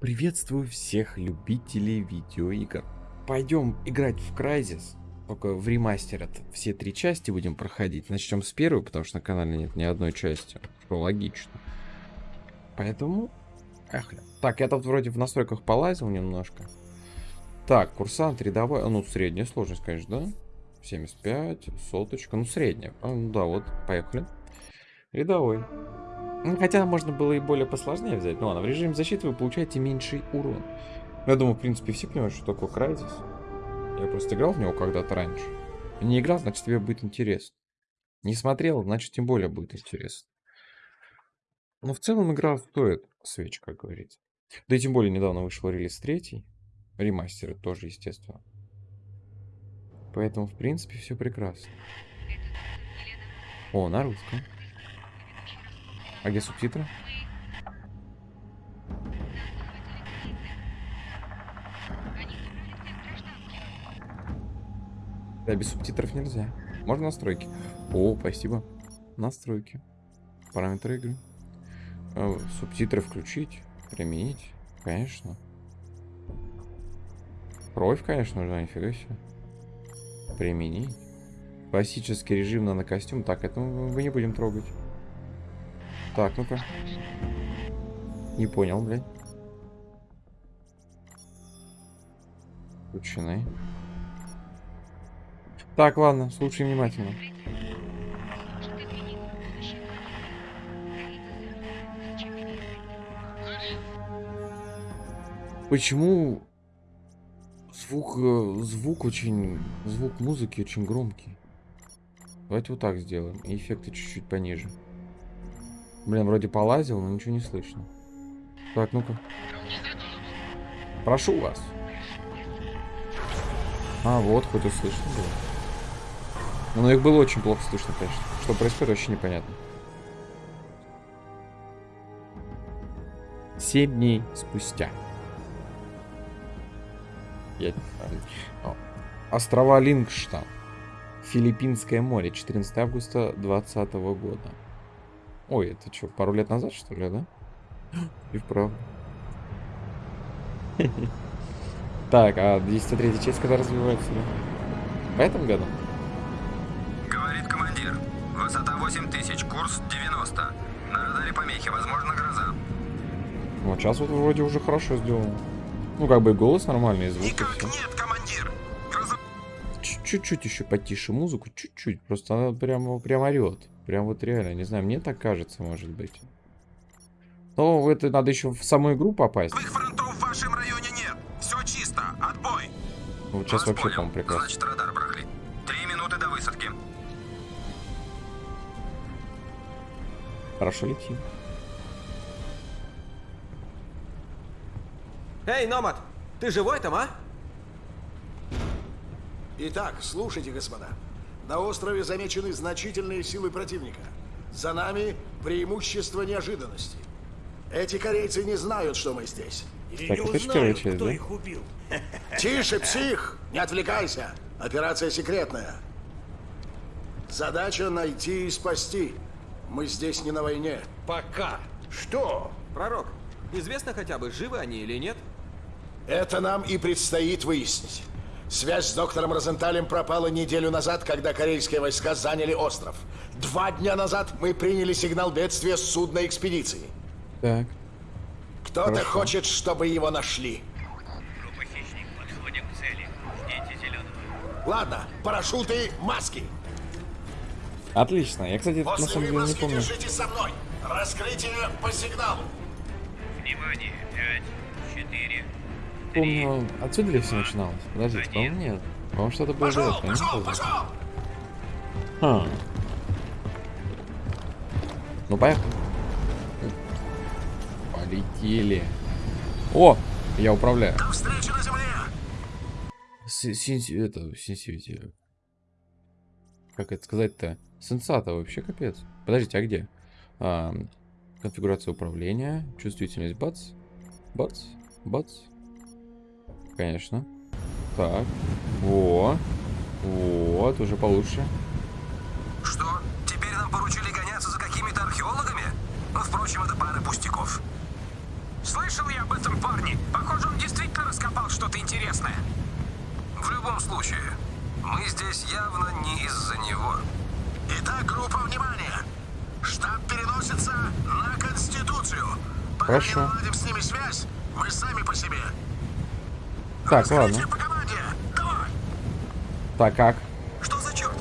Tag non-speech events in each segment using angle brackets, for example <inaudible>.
Приветствую всех любителей видеоигр. Пойдем играть в Crysis. Только в ремастер это все три части будем проходить. Начнем с первой, потому что на канале нет ни одной части. Что логично. Поэтому... Эх, так, я тут вроде в настройках полазил немножко. Так, курсант рядовой. Ну, средняя сложность, конечно, да? 75, соточка. Ну, средняя. А, ну да, вот, поехали. Рядовой. Ну, хотя можно было и более посложнее взять. Ну ладно, в режиме защиты вы получаете меньший урон. Я думаю, в принципе, все понимают, что такое Crysis. Я просто играл в него когда-то раньше. Не играл, значит, тебе будет интересно. Не смотрел, значит, тем более будет интересно. Но в целом игра стоит свеч, как говорится. Да и тем более недавно вышел релиз третий. Ремастеры тоже, естественно. Поэтому, в принципе, все прекрасно. О, на русском. А где субтитры? Да, без субтитров нельзя. Можно настройки. О, спасибо. Настройки. Параметры игры. А, субтитры включить. Применить. Конечно. Кровь, конечно же, нифига себе. Применить. Классический режим на костюм. Так, это мы не будем трогать. Так, ну-ка. Не понял, блядь. Включены. Так, ладно, слушай внимательно. Почему звук, э, звук очень, звук музыки очень громкий? Давайте вот так сделаем. И эффекты чуть-чуть пониже. Блин, вроде полазил, но ничего не слышно. Так, ну-ка. Прошу вас. А, вот, хоть услышно было. Но их было очень плохо слышно, конечно. Что происходит, вообще непонятно. Семь дней спустя. Я... Острова Лингштан. Филиппинское море. 14 августа 2020 года. Ой, это что, пару лет назад, что ли, да? И вправду. <laughs> Так, а 203 часть когда развивается? В этом году? Говорит командир. Высота 8000, курс 90. На радаре помехи, возможно, гроза. Вот сейчас вот вроде уже хорошо сделано. Ну, как бы голос нормальный, звук Никак нет, командир! Гроза... Чуть-чуть еще потише музыку, чуть-чуть. Просто она прямо, прям орет. Прям вот реально, не знаю, мне так кажется, может быть. Но это надо еще в саму игру попасть. Их фронтов в вашем районе нет. Все чисто. Отбой. Вот сейчас Вас вообще, по-моему, прекрасно. Значит, радар брали. Три минуты до высадки. Хорошо летим. Эй, Номад, ты живой там, а? Итак, слушайте, господа. На острове замечены значительные силы противника. За нами преимущество неожиданности. Эти корейцы не знают, что мы здесь. И Так, не узнают, часть, кто да? их убил. <laughs> Тише, псих! Не отвлекайся. Операция секретная. Задача найти и спасти. Мы здесь не на войне. Пока. Что? Пророк, известно хотя бы, живы они или нет? Это нам и предстоит выяснить. Связь с доктором Розенталем пропала неделю назад, когда корейские войска заняли остров. Два дня назад мы приняли сигнал бедствия с судна экспедиции. Так. Кто-то хочет, чтобы его нашли. Группа «Хищник», подходим к цели. Ждите зеленого. Ладно, парашюты, маски. Отлично. Я, кстати, на После самом деле не помню. держитесь со мной. Раскрытие по сигналу. Внимание! Пять, четыре, Помню, отсюда ли все начиналось? Подождите, по-моему, нет. По-моему, что-то было до этого, не пошел. Ха. Ну, поехали. Полетели. О! Я управляю. До встречи на земле. С- сенси- Это, сенсивити. Как это сказать-то? Сенсата вообще капец. Подождите, а где? А, конфигурация управления, чувствительность бац, бац, бац. Конечно. Так. Во. Вот, уже получше. Что? Теперь нам поручили гоняться за какими-то археологами? Ну, впрочем, это пара пустяков. Слышал я об этом парне. Похоже, он действительно раскопал что-то интересное. В любом случае, мы здесь явно не из-за него. Итак, группа, внимания! Штаб переносится на Конституцию. Пока Хорошо. не наладим с ними связь, мы сами по себе. Так, ладно. Так, как? Что за черт?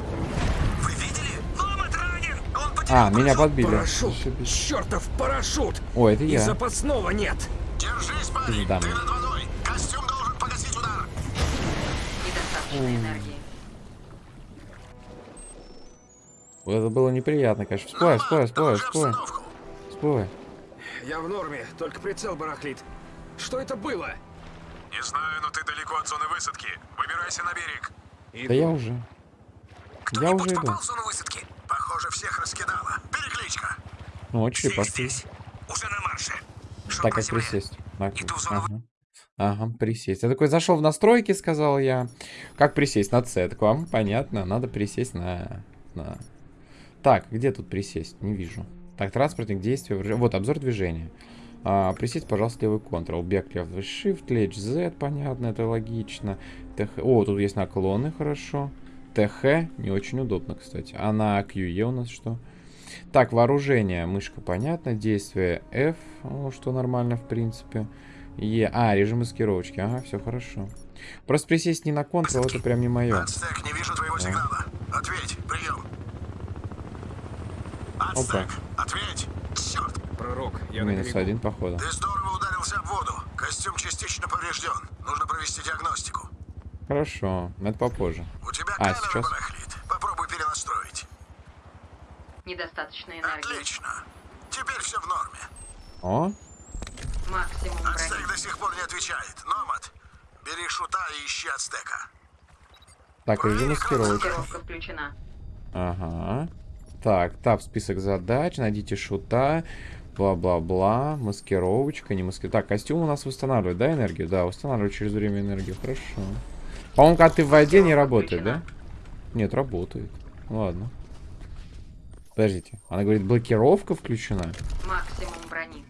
Вы видели? Номад ранен! Он А, меня подбили. Парашют! Чертов парашют! О, это И я. запасного нет! Держись, парень! Пизда Ты над водой! Костюм должен погасить удар! Недостаточно энергии. Это было неприятно, конечно. Всплывай, Доложи всплывай. обстановку. Всплывай. Я в норме, только прицел барахлит. Что это было? Не знаю, но ты далеко от зоны высадки. Выбирайся на берег. Да я уже. Я уже иду. попал в зону высадки? Похоже, всех раскидало. Перекличка. Ну, очередь пошли. Уже на марше. Шаг Так, как присесть? На- Иду в зону Ага. Ага, присесть. Я такой зашел в настройки, сказал я. Как присесть? На C. Так вам понятно, надо присесть на... на... Так, где тут присесть? Не вижу. Так, транспортник, действия. Вот, обзор движения. А, присесть, пожалуйста, левый Ctrl. Бег, левый Shift, лечь Z, понятно, это логично. ТХ... О, тут есть наклоны, хорошо. ТХ, не очень удобно, кстати. А на QE у нас что? Так, вооружение, мышка, понятно. Действие F, что нормально, в принципе. Е, а, режим маскировочки, ага, все хорошо. Просто присесть не на Ctrl, это прям не мое. Ацтек, не вижу твоего сигнала. Ответь, прием. Ацтек, ответь. Пророк, я на Минус берегу. один, походу. ты здорово ударился об воду. Костюм частично поврежден. Нужно провести диагностику. Хорошо, это попозже. У тебя А, камера сейчас? барахлит. Попробуй перенастроить. Недостаточно энергии. Отлично. Теперь все в норме. О, Максимум. Ацтек до сих пор не отвечает. Номад, бери шута и ищи Ацтека. так, режим. Маскировка включена. Ага. Так, тап, список задач, найдите шута, бла-бла-бла, маскировочка, не маски... Так, костюм у нас восстанавливает, да, энергию? Да, восстанавливает через время энергию, хорошо. По-моему, когда ты в воде, не работает, да? Нет, работает. Ладно. Подождите, она говорит, блокировка включена? Максимум брони.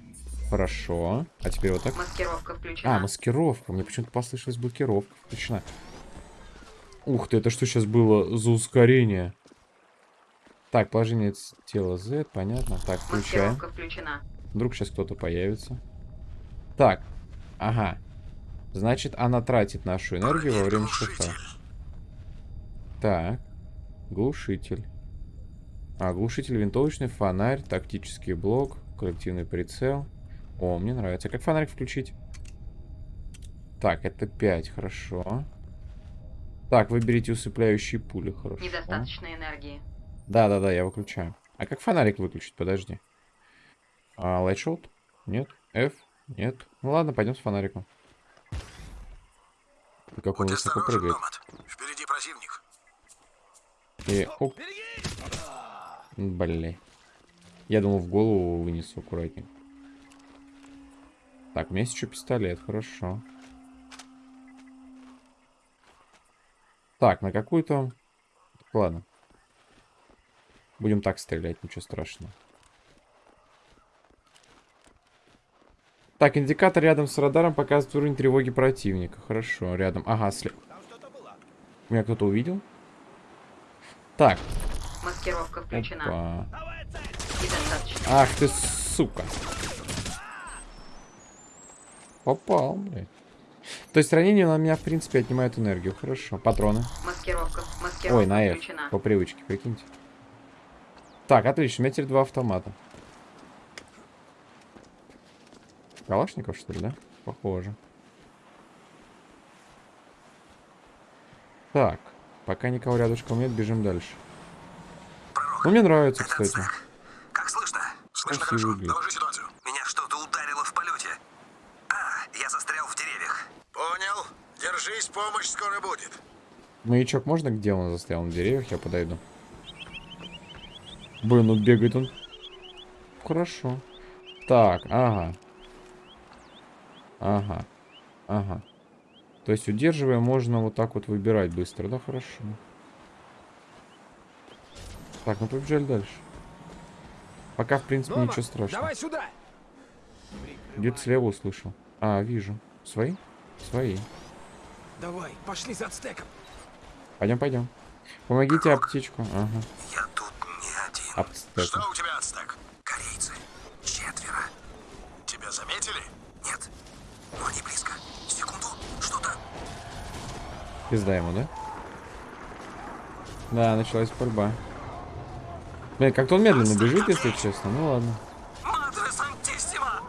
Хорошо. А теперь вот так? Маскировка включена. А, маскировка. Мне почему-то послышалась блокировка включена. Ух ты, это что сейчас было за ускорение? Так, положение тела Z, понятно. Так, включаем. Включена. Вдруг сейчас кто-то появится. Так, ага. Значит, она тратит нашу энергию во время шифра. Так, глушитель. А, глушитель, винтовочный, фонарь, тактический блок, коллективный прицел. О, мне нравится. Как фонарик включить? Так, это 5, хорошо. Так, выберите усыпляющие пули, хорошо. Недостаточно энергии. Да-да-да, я выключаю. А как фонарик выключить? Подожди. А, лайтшот? Нет. F? Нет. Ну ладно, пойдем с фонариком. И как он высоко прыгает. Номад. Впереди противник. И оп. Блин. Я думал, в голову вынесу аккуратнее. Так, у меня есть еще пистолет, хорошо. Так, на какую-то... Ладно. Будем так стрелять, ничего страшного. Так, индикатор рядом с радаром показывает уровень тревоги противника. Хорошо, рядом. Ага, след. Меня кто-то увидел? Так. Маскировка включена. Опа. Ах ты, сука. Попал, блядь. То есть ранение на меня, в принципе, отнимает энергию. Хорошо. Патроны. Маскировка. Маскировка Ой, на F. включена. По привычке, прикиньте. Так, отлично. У меня теперь два автомата. Калашников, что ли, да? Похоже. Так. Пока никого рядышком нет, бежим дальше. Ну, мне нравится, кстати. Ацтек. Как слышно? Слышно Красивый хорошо. вид. Доложи ситуацию. Меня что-то ударило в полете. А, я застрял в деревьях. Понял. Держись, помощь скоро будет. Маячок можно, где он застрял на деревьях? Я подойду. Блин, ну бегает он. Хорошо. Так, ага. Ага. Ага. То есть, удерживая, можно вот так вот выбирать быстро. Да, хорошо. Так, ну побежали дальше. Пока, в принципе, Номад, ничего страшного. давай сюда! Где-то слева услышал. А, вижу. Свои? Свои. Давай, пошли за ацтеком. Пойдем, пойдем. Помогите аптечку. Ага. Я тут Ацтека. Что у тебя, Ацтек? Корейцы. Четверо. Тебя заметили? Нет. Но они близко. Секунду. Что-то. Пизда ему, да? Да, началась борьба. Блин, как-то он медленно бежит, если честно. Ну ладно. Мадре Сантиссима!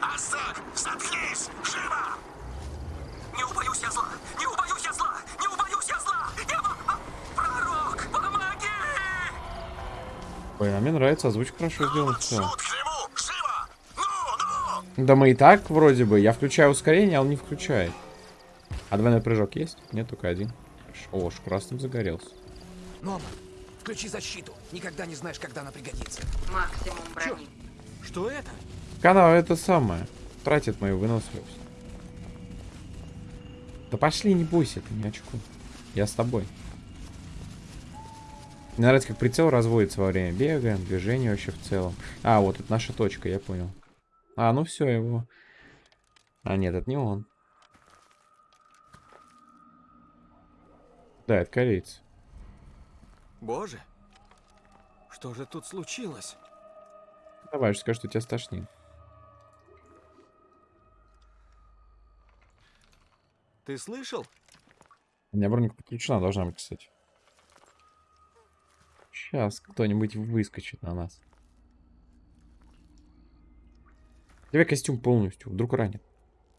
Ацтек, заткнись! Живо! Не убоюсь я зла! Не убоюсь я зла! Не убоюсь я зла! Я... а, Пророк, помоги! Блин, а мне нравится, озвучка хорошо сделана в целом. Шут к нему! Живо! Ну, ну! Да мы и так вроде бы. Я включаю ускорение, а он не включает. А двойной прыжок есть? Нет, только один. О, красным загорелся. Нома, включи защиту. Никогда не знаешь, когда она пригодится. Максимум брони. Что это? Канал это самое. Тратит мою выносливость. Да пошли, не бойся, ты не очкуй. Я с тобой. Мне нравится, как прицел разводится во время бега, движения вообще в целом. А, вот это наша точка, я понял. А, ну все, его. А, нет, это не он. Да, это кореец. Боже, что же тут случилось? Давай же скажи, что тебя стошнит. Ты слышал? У меня броника подключена должна быть, кстати. Сейчас кто-нибудь выскочит на нас. Тебе костюм полностью, вдруг ранит.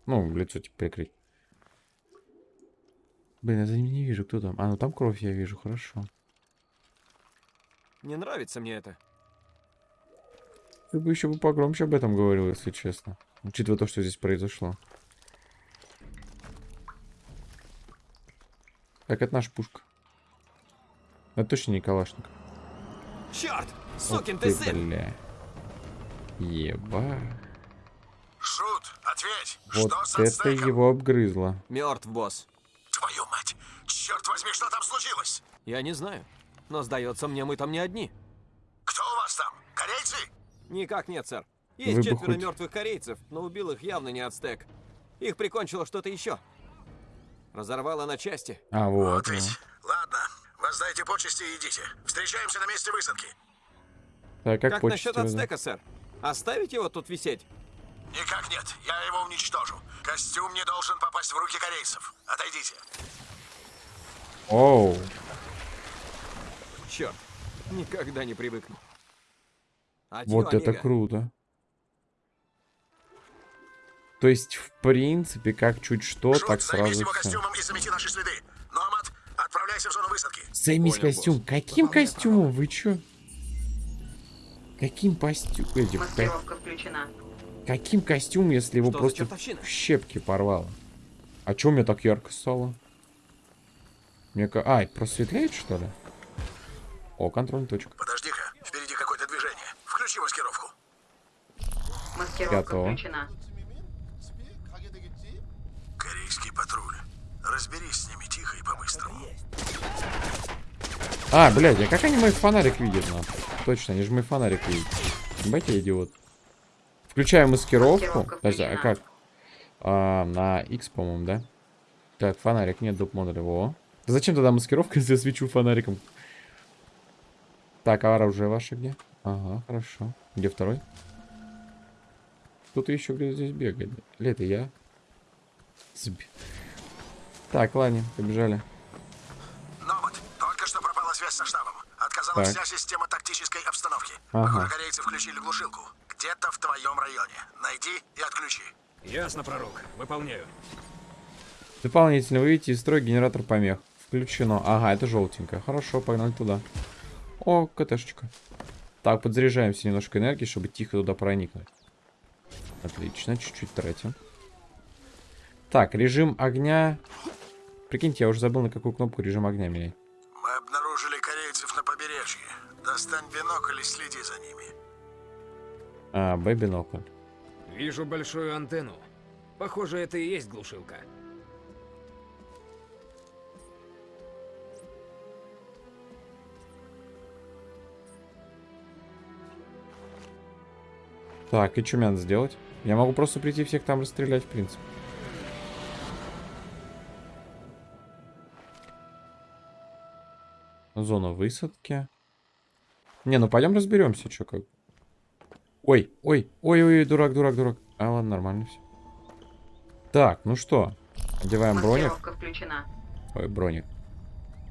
Ну, лицо типа прикрыть. Блин, я за ним не вижу, кто там. А, ну там кровь я вижу, хорошо. Не нравится мне это. Ты бы еще бы погромче об этом говорил, если честно. Учитывая то, что здесь произошло. Так, это наша пушка. Это точно не калашник. Черт! Сукин ты сын! бля. Еба. Шут, ответь! Вот что с это его обгрызло. Мертв, босс. Твою мать! Черт возьми, что там случилось? Я не знаю. Но сдается мне, мы там не одни. Кто у вас там? Корейцы? Никак нет, сэр. Есть Вы четверо хоть- мертвых корейцев, но убил их явно не ацтек. Их прикончило что-то еще. Разорвало на части. А, вот. Вот ведь. Ладно, воздайте почести и идите. Встречаемся на месте высадки. Так, как, Как, насчет ацтека, сэр? Оставить его тут висеть? Никак нет, я его уничтожу. Костюм не должен попасть в руки корейцев. Отойдите. Оу. Черт, никогда не привыкну. Адьё, Вот это амиго. круто. То есть, в принципе, как чуть что, Шут, так сразу его все. костюмом и замети наши следы. Отправляйся в зону высадки. Займись Понял, костюм. Каким костюмом? Вы чё? Каким костюмом? Маскировка включена. Каким костюмом, если его Что просто в щепки порвало? А чё у меня так ярко стало? Мне ка... Ай, просветляет, что ли? О, контрольная точка. Подожди-ка, впереди какое-то движение. Включи маскировку. Маскировка Готово. включена. Корейский патруль. Разберись с ними тихо и по-быстрому. А, блядь, а как они мой фонарик видят, нахуй? Точно, они же мой фонарик видят. Ебать, я идиот. Включаю маскировку. Подожди, а как? А, на X, по-моему, да? Так, фонарик, нет, доп модуля. Во. Да зачем тогда маскировка, <laughs> если я свечу фонариком? Так, а оружие ваше где? Ага, хорошо. Где второй? Кто-то еще где здесь бегает. Или это я? Сб- Так, ладно, побежали. Номад, только что пропала связь со штабом. Отказалась Так. вся система тактической обстановки. Ага. Корейцы включили глушилку. Где-то в твоем районе. Найди и отключи. Ясно, пророк. Выполняю. Дополнительно выведите из строя генератор помех. Включено. Ага, это желтенькое. Хорошо, погнали туда. О, КТшечка. Так, подзаряжаемся немножко энергии, чтобы тихо туда проникнуть. Отлично, чуть-чуть тратим. Так, режим огня. Прикиньте, я уже забыл, на какую кнопку режим огня менять. Мы обнаружили корейцев на побережье. Достань бинокль и следи за ними. А, Б-бинокль. Вижу большую антенну. Похоже, это и есть глушилка. Так, и что мне надо сделать? Я могу просто прийти всех там расстрелять, в принципе. Зона высадки. Не, ну пойдем разберемся, что как. Ой, ой, ой, ой, дурак, дурак, дурак. А, ладно, нормально все. Так, ну что? Одеваем броник. Включена. Ой, броник.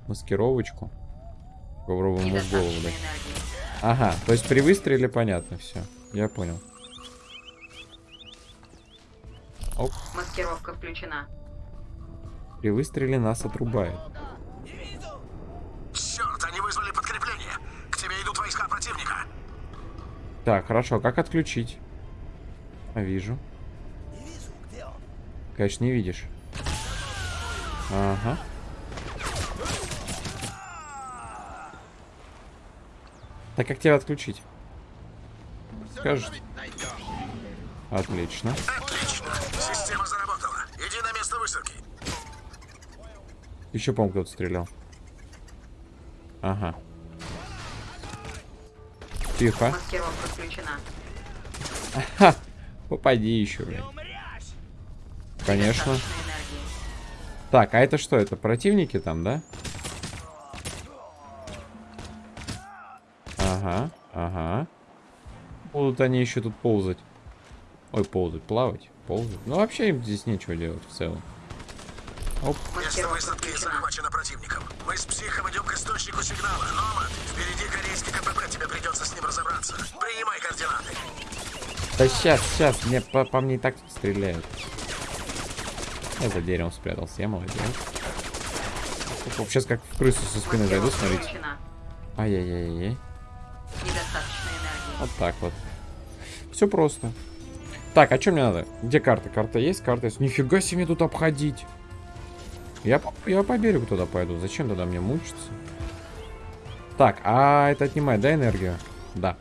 Маскировочку. Попробуем ему в голову дать. Ага, то есть при выстреле понятно все. Я понял. Оп, Маскировка включена. при выстреле нас отрубает. Черт, они вызвали подкрепление. К тебе идут войска противника. Так, хорошо, как отключить? Вижу. Конечно, не видишь. Ага. Так как тебя отключить? Скажешь? Отлично. Отлично. Система заработала. Иди на место высадки. Еще, по-моему, кто-то стрелял. Ага. Тихо. Маскировка включена. Ха! Попади еще, блин. Конечно. Так, а это что? Это противники там, да? Ага, ага. Будут они еще тут ползать. Ой, ползать, плавать, ползать. Ну, вообще им здесь нечего делать в целом. Оп, Место высадки захвачено противником. Мы с психом идем к источнику сигнала. Номад, впереди корейский КПП. Тебе придется с ним разобраться. Принимай координаты. Да сейчас, сейчас, мне по, по мне и так стреляют. Я за деревом спрятался, я молодец. Сейчас как в крысу со спины зайду, смотрите. Ай-яй-яй-яй. Вот так вот. Все просто. Так, а что мне надо? Где карта? Карта есть? Карта есть. Нифига себе тут обходить. Я, я по берегу туда пойду. Зачем туда мне мучиться? Так, а это отнимает, да, энергию? Да.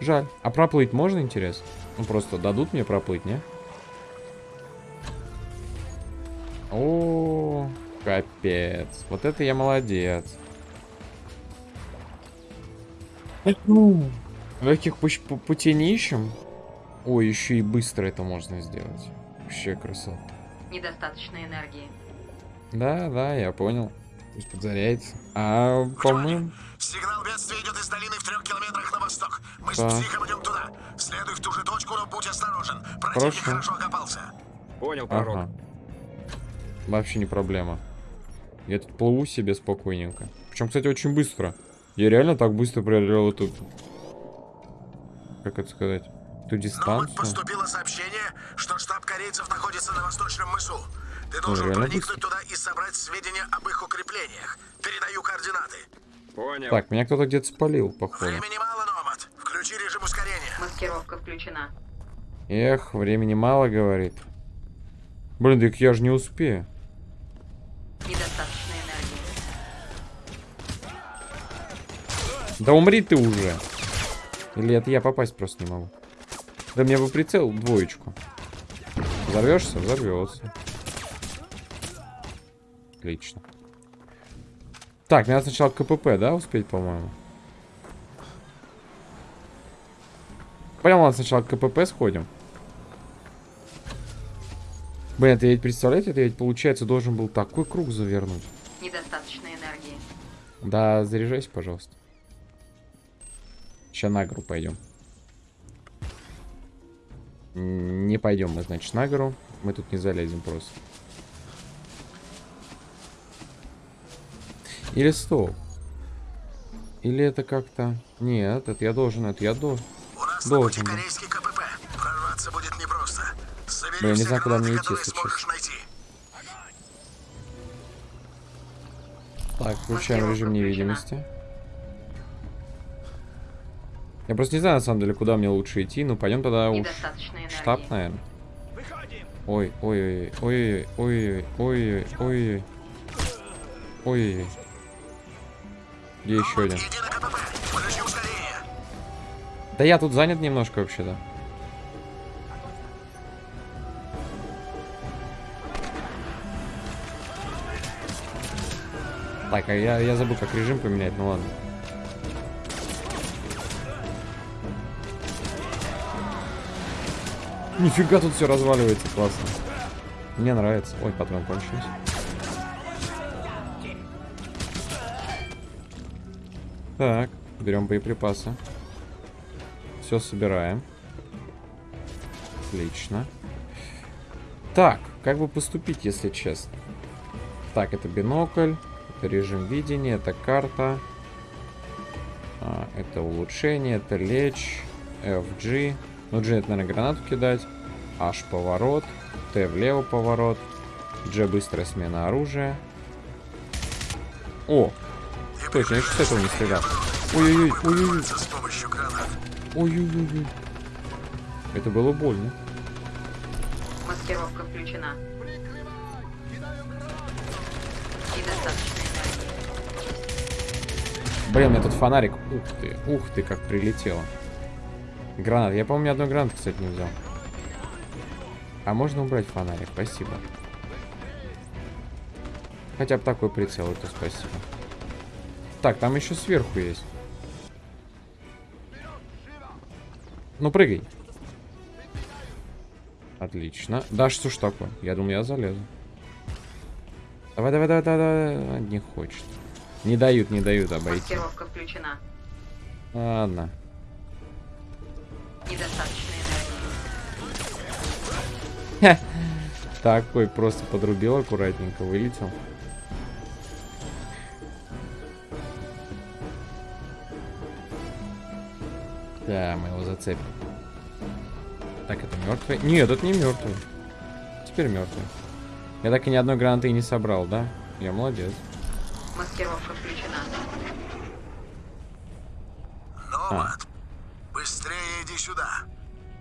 Жаль. А проплыть можно, интересно? Ну, просто дадут мне проплыть, не? О, капец. Вот это я молодец. Каких пуч- пу- путей не ищем? Ой, еще и быстро это можно сделать. Вообще красота. Недостаточно энергии. Да, да, я понял. Пусть подзаряется. А, по-моему... Сигнал бедствия идет из долины в трех километрах на восток. Мы Да. с психом идем туда. Следуй в ту же точку, но будь осторожен. Противник Хорошо. хорошо окопался. Понял, пророк. Ага. Вообще не проблема. Я тут плыву себе спокойненько. Причем, кстати, очень быстро. Я реально так быстро преодолел эту... Как это сказать? Эту дистанцию. поступило сообщение, что штаб корейцев находится на восточном мысу. Ты должен проникнуть быстро. туда и собрать сведения об их укреплениях. Передаю координаты. Понял. Так, меня кто-то где-то спалил, походу. Времени мало, Номад. Включи режим ускорения. Маскировка включена. Эх, времени мало, говорит. Блин, так я же не успею. Недостаточно энергии. Да умри ты уже. Или это я попасть просто не могу. Да мне бы прицел двоечку. Взорвешься? Взорвется. Отлично. Так, надо сначала КПП, да, успеть, по-моему? Прямо ладно, сначала к КПП сходим. Блин, это ведь, представляете, это ведь, получается, должен был такой круг завернуть. Недостаточно энергии. Да, заряжайся, пожалуйста. Сейчас на гору пойдем. Не пойдем мы, значит, на гору. Мы тут не залезем просто. Или стоп. Или это как-то... Нет, это я должен, это я должен. У нас Должен, корейский КПП. Прорваться будет непросто. Собери Блин, не знаю, куда мне идти, если. Так, включаем режим невидимости. Я просто не знаю, на самом деле, куда мне лучше идти. Ну, пойдем тогда уж штаб, наверное. Ой, ой, ой, ой, ой, ой, ой, ой, ой, ой. Где еще один? Да я тут занят немножко вообще-то. Так, а я, я забыл, как режим поменять, ну ладно. Нифига тут все разваливается, классно. Мне нравится. Ой, патрон кончились. Так, берем боеприпасы. Все собираем. Отлично. Так, как бы поступить, если честно? Так, это бинокль, это режим видения, это карта. А, это улучшение, это лечь, FG. Ну, G это, наверное, гранату кидать. H поворот, T влево поворот, G быстрая смена оружия. О! Точно, я с этого не стрелял. Ой-ой-ой, ой-ой-ой. С помощью гранат. Ой-ой-ой. Это было больно. Маскировка включена. Блин, у меня тут фонарик. Ух ты, ух ты, как прилетело. Гранат. Я, по-моему, ни одной гранаты, кстати, не взял. А можно убрать фонарик? Спасибо. Хотя бы такой прицел, это спасибо. Так, там еще сверху есть. Ну, прыгай. Отлично. Да, что ж такое? Я думал, я залезу. Давай, давай, давай, давай, давай. Не хочет. Не дают, не дают обойти. Маскировка включена. Ладно. Недостаточно энергии. Такой просто подрубил аккуратненько, вылетел. Да, мы его зацепим. Так, это мертвый? Нет, это не мертвый. Теперь мертвый. Я так и ни одной гранаты и не собрал, да? Я молодец. Маскировка включена. Номад, быстрее иди сюда.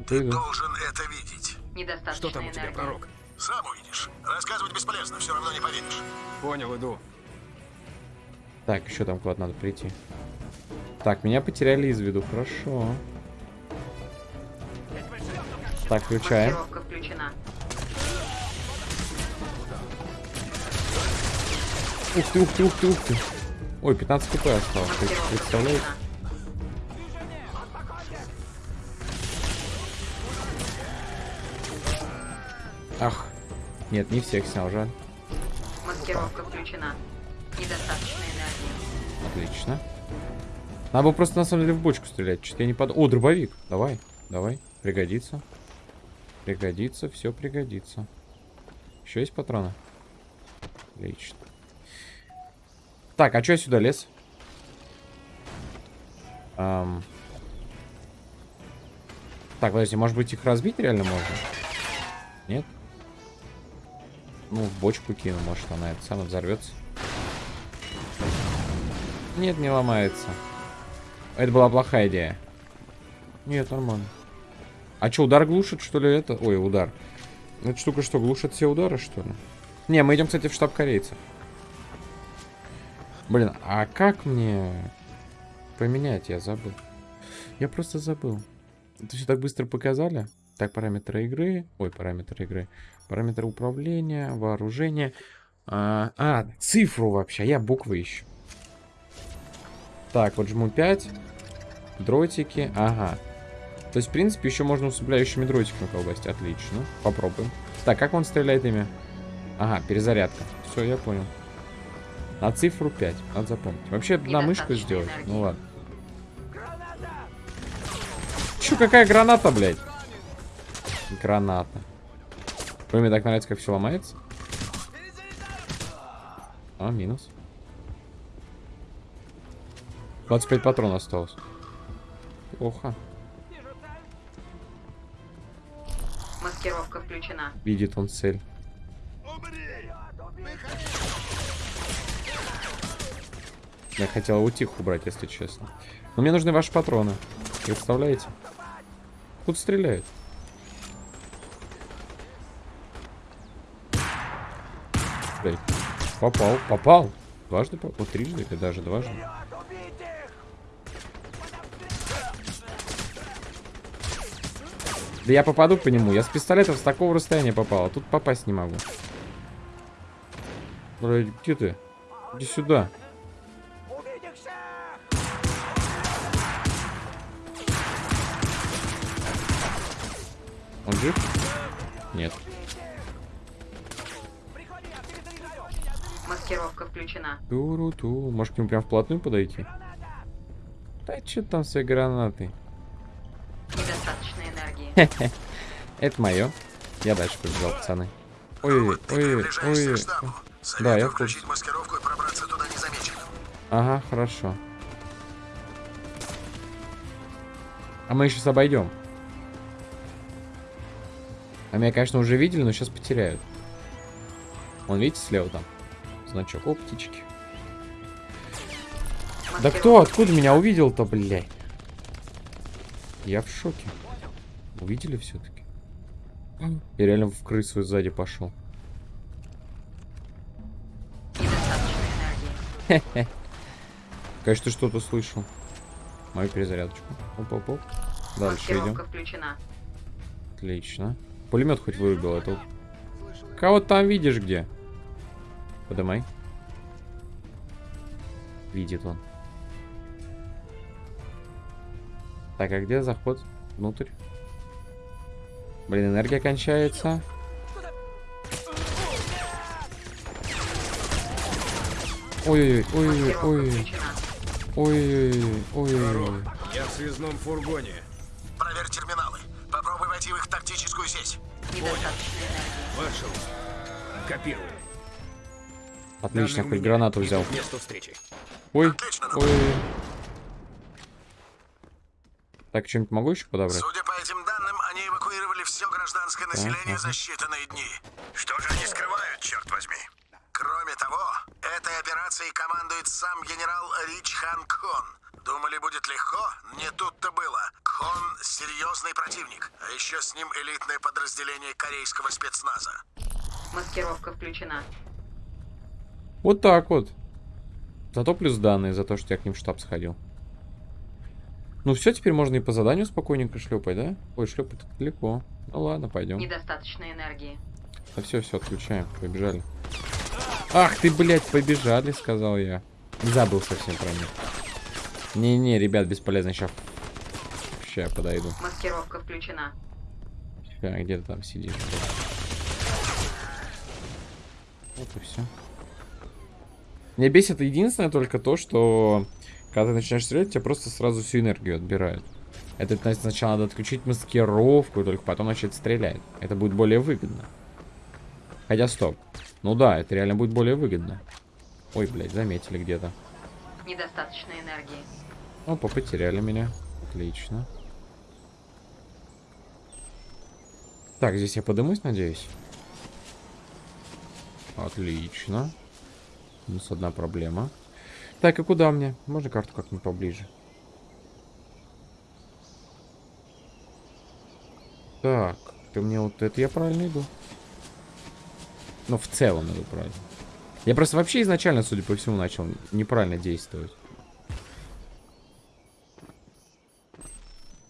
Ты иду. Должен это видеть. Недостаточно Что там у тебя, энергии. пророк? Сам увидишь. Рассказывать бесполезно, все равно не поверишь. Понял, иду. Так, еще там куда-то надо прийти. Так, меня потеряли из виду. Хорошо. Так, включаем. Ух ты, ух ты, ух ты, ух ты. Ой, 15 хп осталось. Включена. Ах. Нет, не всех снял, жаль. Маскировка включена. Недостаточно энергии. Отлично. Надо было просто на самом деле в бочку стрелять. Что-то я не под... О, дробовик. Давай, давай. Пригодится. Пригодится, все пригодится. Еще есть патроны? Отлично. Так, а что я сюда лез? Ам. Так, подожди, может быть их разбить реально можно? Нет? Ну, в бочку кину, может она это самое взорвется. Нет, не ломается. Это была плохая идея. Нет, нормально. А что, удар глушит, что ли, это? Ой, удар. Эта штука что, глушит все удары, что ли? Не, мы идем, кстати, в штаб корейцев. Блин, а как мне поменять? Я забыл. Я просто забыл. Это все так быстро показали. Так, параметры игры. Ой, параметры игры. Параметры управления, вооружения. А, а, цифру вообще. Я буквы ищу. Так, вот жму 5. Дротики. Ага. То есть, в принципе, еще можно усыпляющими дротиками колбасить. Отлично. Попробуем. Так, как он стреляет ими? Ага, перезарядка. Все, я понял. На цифру 5. Надо запомнить. Вообще, на мышку сделать. энергии. Ну ладно. Че, какая граната, блядь? Граната. Ой, мне так нравится, как все ломается. А, минус. 25 патронов осталось. Плохо. Маскировка включена. Видит он цель. Я хотел утих убрать, если честно. Но мне нужны ваши патроны. Представляете? Тут стреляют. Блядь. Попал, попал. Дважды попал, трижды или даже дважды. Да я попаду по нему. Я с пистолета с такого расстояния попал, а тут попасть не могу. Где ты? Иди сюда. Он жив? Нет. Маскировка включена. Туру-ту. Может к нему прям вплотную подойти? Да что там? Недостаточно энергии. <laughs> Это мое. Я дальше побежал, пацаны. Ой, ой, ой. Да, я включить маскировку и пробраться туда незамеченным. Ага, хорошо. А мы сейчас обойдем. А меня, конечно, уже видели, но сейчас потеряют. Вон, видите, слева там? Значок. О, птички. Да кто? Откуда меня увидел-то, блядь? Я в шоке. Увидели все-таки? Я реально в крысу сзади пошел. Конечно, что-то слышал. Мою перезарядочку. Оп-оп-оп. Дальше идем. Маскировка включена. Отлично. Пулемет хоть вырубил, а. Кого там видишь где? Подымай. Видит он. Так, а где заход? Внутрь. Блин, энергия кончается. Ой-ой-ой, ой-ой-ой, ой-ой-ой. Я в связном фургоне. Проверь терминалы. Попробуй войти в их тактическую сеть. Маршал. Копирую. Отлично, хоть гранату взял. Месту встречи. Ой, Отлично, ну. ой. Так, что-нибудь могу еще подобрать? Судя население за считанные дни. Что же они скрывают, черт возьми? Кроме того, этой операцией командует сам генерал Рич Хан Кон. Думали, будет легко? Не тут-то было. Кон — серьезный противник. А еще с ним элитное подразделение корейского спецназа. Маскировка включена. Вот так вот. Зато плюс данные за то, что я к ним в штаб сходил. Ну все, теперь можно и по заданию спокойненько шлепать, да? Ой, шлепать далеко. Ну ладно, пойдем. Недостаточно энергии. Да все, все, отключаем. Побежали. Ах ты, блядь, побежали, сказал я. Забыл совсем про них. Не-не, ребят, бесполезно. Сейчас. Сейчас я подойду. Маскировка включена. Ща, где ты там сидишь? Вот и все. Меня бесит единственное только то, что когда ты начинаешь стрелять, тебя просто сразу всю энергию отбирают. Это значит, сначала надо отключить маскировку, только потом начать стрелять. Это будет более выгодно. Хотя стоп. Ну да, это реально будет более выгодно. Ой, блядь, заметили где-то. Недостаточно энергии. Опа, потеряли меня. Отлично. Так, здесь я подымусь, надеюсь. Отлично. Минус одна проблема. Так, и куда мне? Можно карту как-нибудь поближе? Так, ты мне вот это я правильно иду? Ну, в целом иду правильно. Я просто вообще изначально, судя по всему, начал неправильно действовать.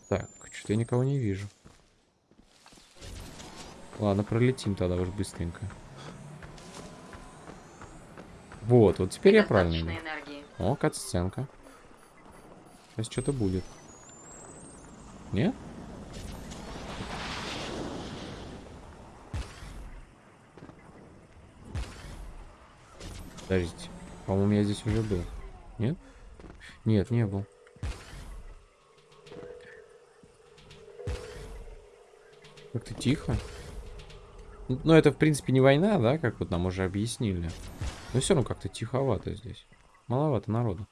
Так, что-то я никого не вижу. Ладно, пролетим тогда уж быстренько. Вот, вот теперь я правильно иду. О, кат-сценка. Сейчас что-то будет. Нет? Подождите. По-моему, я здесь уже был. Нет? Нет, не был. Как-то тихо. Ну, ну, это, в принципе, не война, да, как вот нам уже объяснили. Но все равно как-то тиховато здесь. Маловато народу.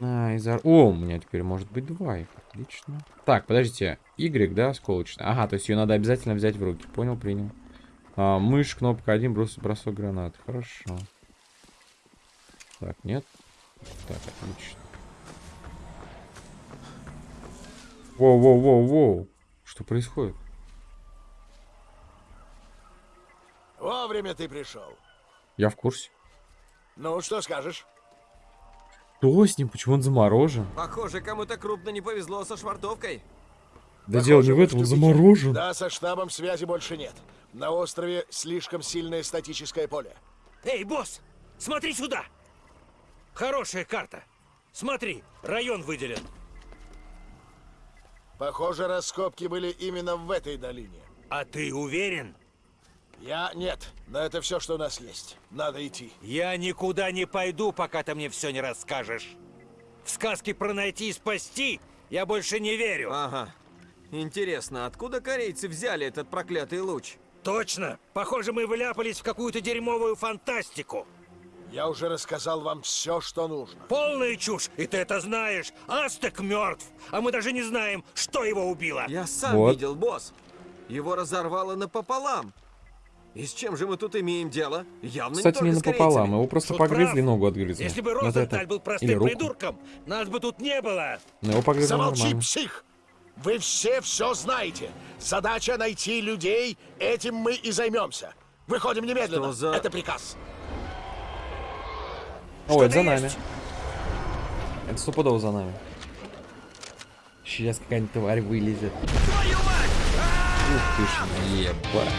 А, из-за... О, у меня теперь может быть два их. Отлично. Так, подождите. Y, да, осколочная. Ага, то есть ее надо обязательно взять в руки. Понял, принял. А, мышь, кнопка 1, брос, бросок гранаты. Хорошо. Так, нет. Так, отлично. Воу-воу-воу-воу. Что происходит? Вовремя ты пришел. Я в курсе. Ну, что скажешь? Что с ним? Почему он заморожен? Похоже, кому-то крупно не повезло со швартовкой. Да дело не в этом, он заморожен. Да, со штабом связи больше нет. На острове слишком сильное статическое поле. Эй, босс, смотри сюда! Хорошая карта. Смотри, район выделен. Похоже, раскопки были именно в этой долине. А ты уверен? Я нет, но это все, что у нас есть. Надо идти. Я никуда не пойду, пока ты мне все не расскажешь. В сказки про найти и спасти я больше не верю. Ага. Интересно, откуда корейцы взяли этот проклятый луч? Точно. Похоже, мы вляпались в какую-то дерьмовую фантастику. Я уже рассказал вам все, что нужно. Полная чушь, и ты это знаешь. Астек мертв, а мы даже не знаем, что его убило. Я сам Вот. видел, босс. Его разорвало напополам. И с чем же мы тут имеем дело? Явно Кстати, не не напополам, его просто Шут погрызли, прав. ногу отгрызли. Если бы Розенталь это. был простым придурком, нас бы тут не было. Но его погрызли Замолчи, нормально. псих! Вы все все знаете. Задача найти людей, этим мы и займемся. Выходим немедленно. Что за- Это приказ. О, это за нами. есть. Это стопудово за нами. Сейчас какая-нибудь тварь вылезет. Твою мать! Ух ты ж, ебать.